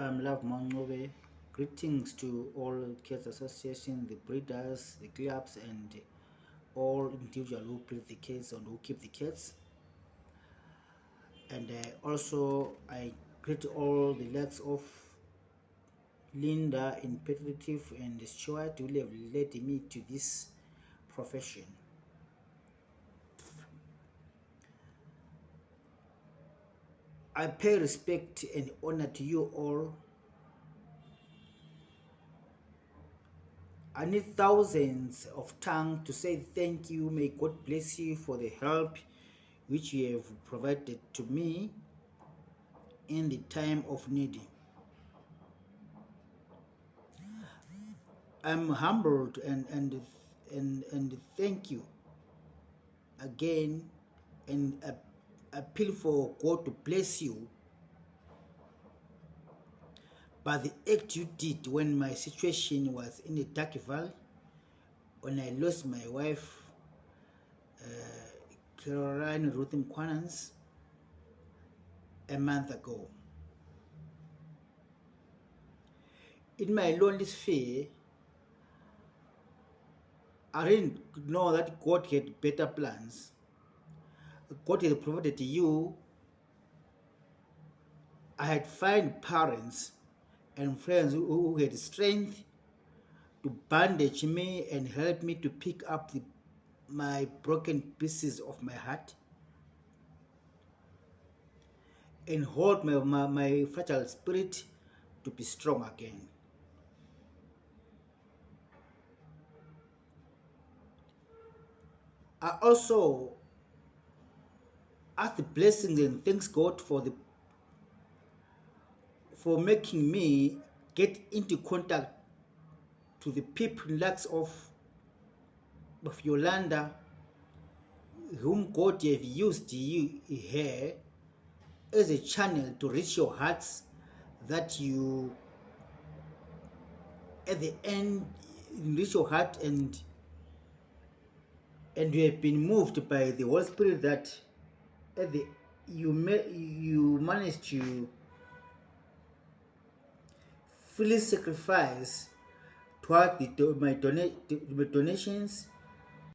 I'm Love Mangobe. Greetings to all Cats Association, the breeders, the clubs, and all individuals who breed the cats and who keep the cats. And uh, also, I greet all the likes of Linda in Pettitive and Stuart who have led me to this profession. I pay respect and honor to you all. I need thousands of tongues to say thank you. May God bless you for the help which you have provided to me in the time of need. I'm humbled and, and, and, and thank you again and appeal for God to bless you. But the act you did when my situation was in a dark valley, when I lost my wife, uh, Caroline Ruth Mquanans, a month ago. In my lonely sphere, I didn't know that God had better plans. God had provided you. I had find parents and friends who had strength to bandage me and help me to pick up the, my broken pieces of my heart and hold my, my, my fragile spirit to be strong again. I also ask the blessings and thanks God for the for making me get into contact to the people likes of of Yolanda whom God have used you here as a channel to reach your hearts that you at the end reach your heart and and you have been moved by the Holy Spirit that at the you may you manage to freely sacrifice toward the, my, donate, my donations